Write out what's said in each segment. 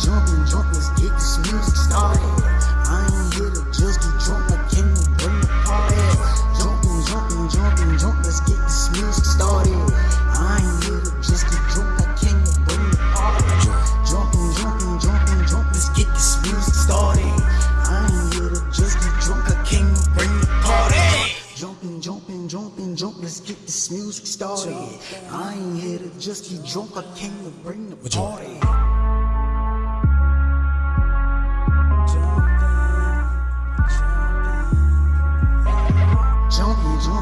jumping, jump, let's get this music started. I ain't here to just get drunk, I came to bring the party. Jumping, jumping, jumping, jump, let's get this music started. I ain't here to just get drunk, I came to bring the party. Jumping, jumping, jumping, jump, let's get this music started. I ain't here to just get drunk, I came to bring the party. Jumping, jumping, jumping, jump, let's get this music started. I ain't here to just get drunk, I came to bring the party.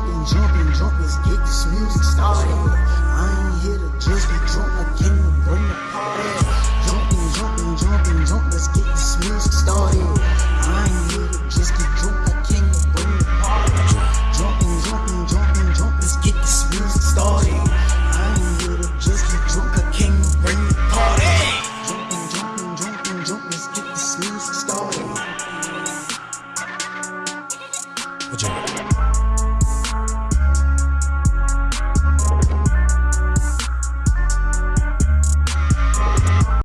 jumping, jumping, jump, let's get this music started. I ain't here to just be drunk, I came to bring the party. Jumping, jumping, jumping, jump, let's get this music started. I ain't here to just drunk, I came to bring the party. Jumping, jumping, jumping, let's get this music started. I ain't here to just drunk, I came to bring the party. Jumping, jumping, jumping, let's get this music started. What